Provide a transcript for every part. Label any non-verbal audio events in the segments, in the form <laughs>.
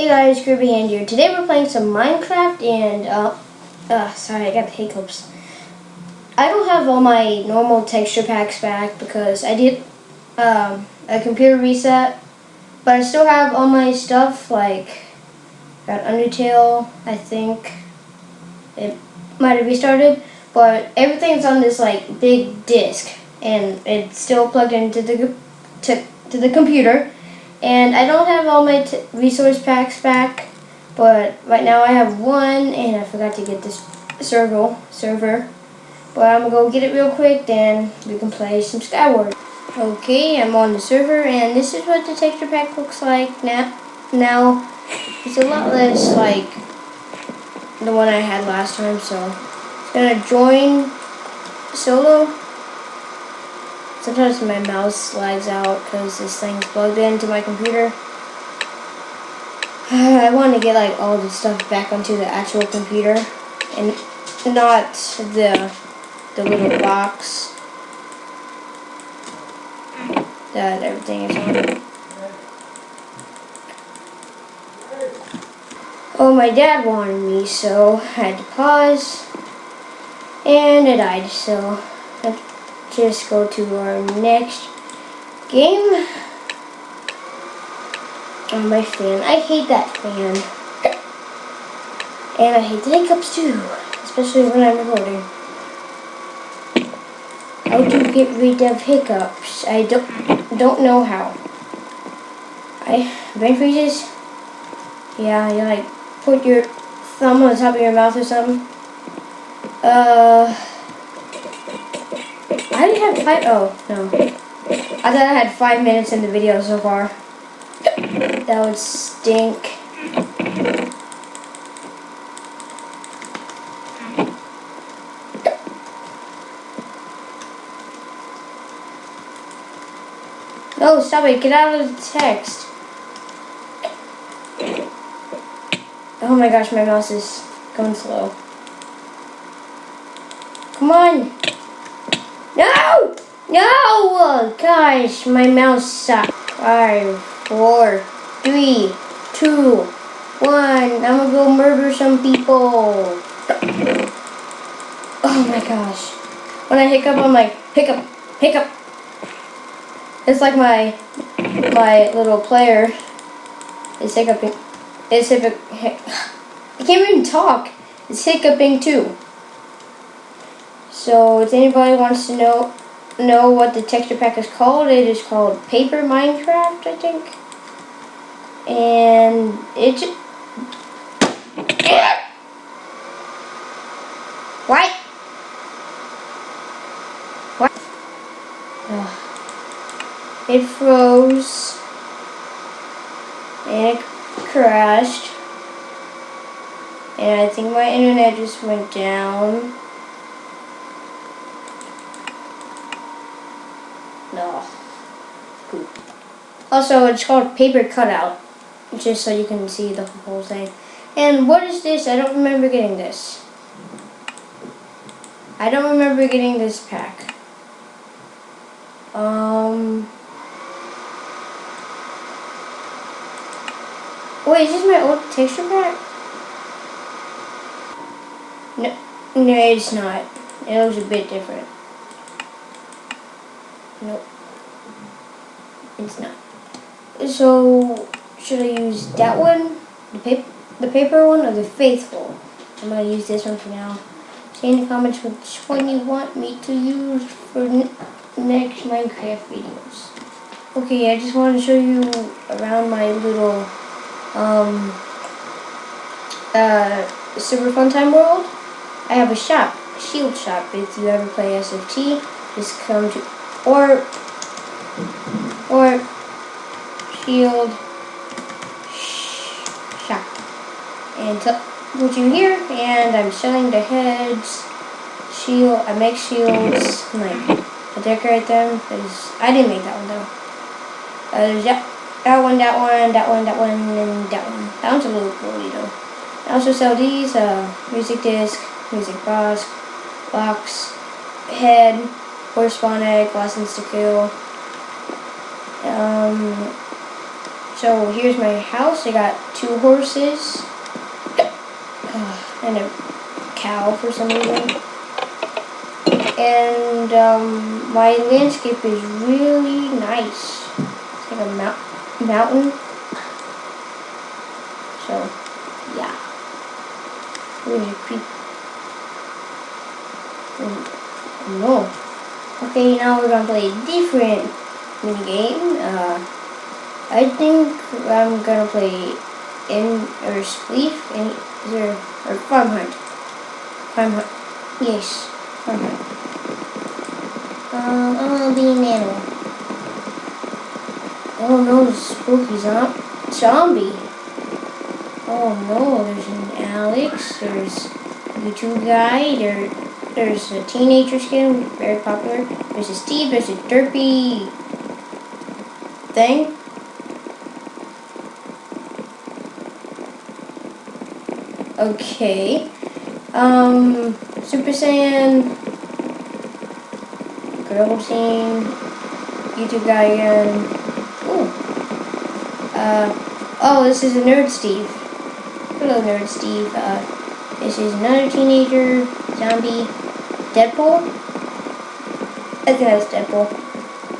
Hey guys, Kirby Hand here. Today we're playing some Minecraft and, uh, uh, sorry, I got the hiccups. I don't have all my normal texture packs back because I did um, a computer reset, but I still have all my stuff, like, got Undertale, I think. It might have restarted, but everything's on this, like, big disk, and it's still plugged into the, to, to the computer. And I don't have all my resource packs back, but right now I have one, and I forgot to get this server. server. But I'm to go get it real quick, then we can play some Skyward. Okay, I'm on the server, and this is what the texture pack looks like now. Now, it's a lot less like the one I had last time, so going to join solo Sometimes my mouse slides out because this thing's plugged into my computer. <sighs> I want to get like all the stuff back onto the actual computer and not the the little box that everything is on. Oh, my dad wanted me, so I had to pause, and it died, so just go to our next game. Oh, my fan. I hate that fan. And I hate the hiccups too, especially when I'm recording. How to get rid of hiccups? I don't don't know how. I brain freezes. Yeah, you like put your thumb on the top of your mouth or something. Uh. I only have five. Oh, no. I thought I had five minutes in the video so far. That would stink. No, stop it. Get out of the text. Oh my gosh, my mouse is going slow. Come on. No! No! Gosh, my mouse sucks. Five, four, three, two, one. I'm gonna go murder some people. Oh my gosh. When I hiccup, I'm like, hiccup, hiccup. It's like my my little player is hiccuping. It's hiccuping. <sighs> I can't even talk. It's hiccuping too. So if anybody wants to know know what the texture pack is called, it is called Paper Minecraft, I think. And it's What? What? Ugh. It froze. And it crashed. And I think my internet just went down. No. Poop. Also, it's called paper cutout, just so you can see the whole thing. And what is this? I don't remember getting this. I don't remember getting this pack. Um. Wait, is this my old texture pack? No, no, it's not. It looks a bit different. Nope. It's not. So, should I use that one, the paper, the paper one, or the faithful? I'm gonna use this one for now. Say in the comments which one you want me to use for next Minecraft videos. Okay, I just want to show you around my little um, uh, Super Fun Time world. I have a shop, a shield shop. If you ever play SFT, just come to or or shield shop and put you here and I'm selling the heads shield I make shields like I decorate them because I didn't make that one though. Uh, there's that, that one that one that one that one and that one. That one's a little cool though. I also sell these uh, music disc music box box head Horse Spawn Egg, License to Kill, um, So here's my house. I got two horses <sighs> and a cow for some reason. And um, my landscape is really nice. It's like a mount mountain. So, yeah. Really creep. Oh, no. Okay, now we're gonna play a different mini game. Uh, I think I'm gonna play in or spleef in there or farm hunt. Farm hunt. Yes, farm hunt. Um, I'm gonna be an animal. Oh no, a spooky zom zombie. Oh no, there's an Alex, there's YouTube guy, there, there's a teenager skin, very popular. There's a Steve, there's a derpy thing. Okay. Um, Super Saiyan, Girl Scene, YouTube guy again. Ooh. Uh, oh, this is a Nerd Steve. Hello, Nerd Steve. Uh, this is another teenager, zombie, Deadpool. I think that's Deadpool.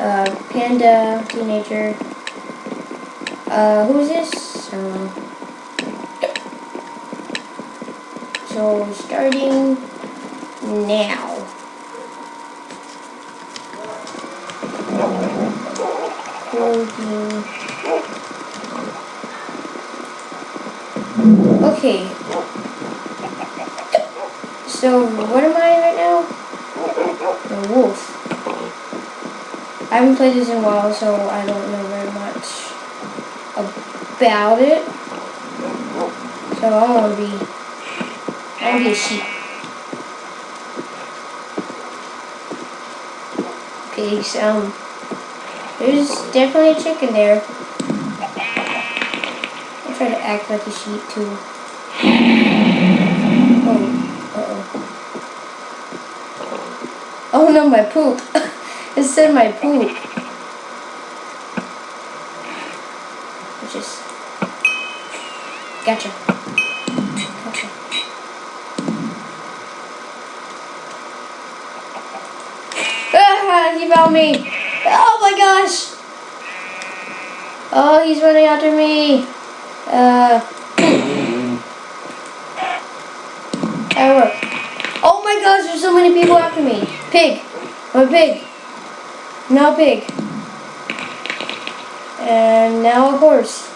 Uh, Panda, teenager. Uh, who's this? Uh, So starting now. Okay. So what am I right now? A wolf. I haven't played this in a while, so I don't know very much about it. So I'm gonna be and a sheep. Pigs, um, there's definitely a chicken there. I try to act like a sheep too. Oh, uh oh. Oh no, my poop. <laughs> it said my poop. Just gotcha. Gotcha. Ah, <laughs> He found me. Oh my gosh. Oh, he's running after me. Uh. <coughs> That worked. Oh my gosh, there's so many people after me. Pig. I'm a pig. Now pig. And now a horse.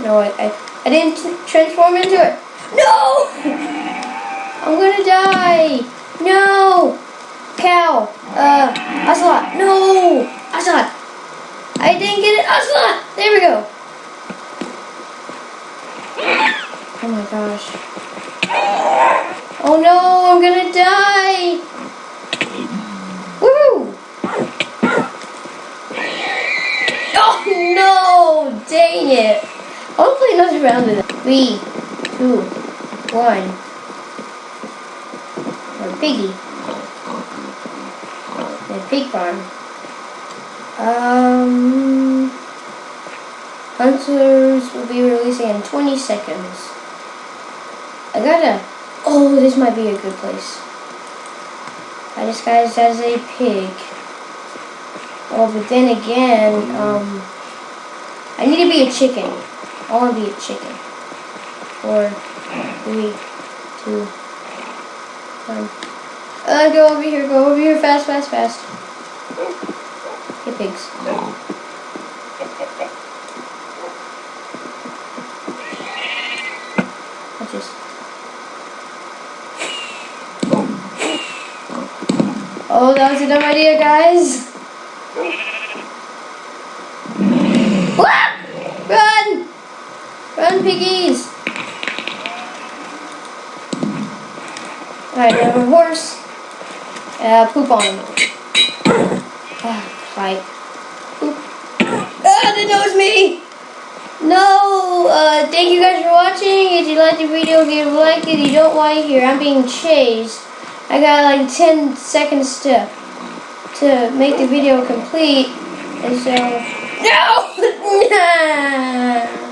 No, I, I, I didn't transform into it. No! <laughs> I'm gonna die. No! Cow. Uh, Ocelot. No! Ocelot. I didn't get it. Ocelot! There we go. Oh my gosh. Oh no, I'm gonna die. Woo! Oh no! Dang it. I'll play another round of. Three, two, one. Or piggy pig farm. Um, Hunters will be releasing in 20 seconds. I gotta, oh, this might be a good place. I disguised as a pig. Oh, but then again, um, I need to be a chicken. I want to be a chicken. Four, three, two, one. Uh, go over here, go over here, fast, fast, fast. Hey, pigs. Watch this. Oh, that was a dumb idea, guys. Run! Run, piggies! Alright, we have a horse. Uh, poop on him. Ah, fight. Poop. Ah, that was me! No! Uh, thank you guys for watching. If you like the video, give a like. If you don't like here, I'm being chased. I got like 10 seconds to to make the video complete. And so... No! <laughs>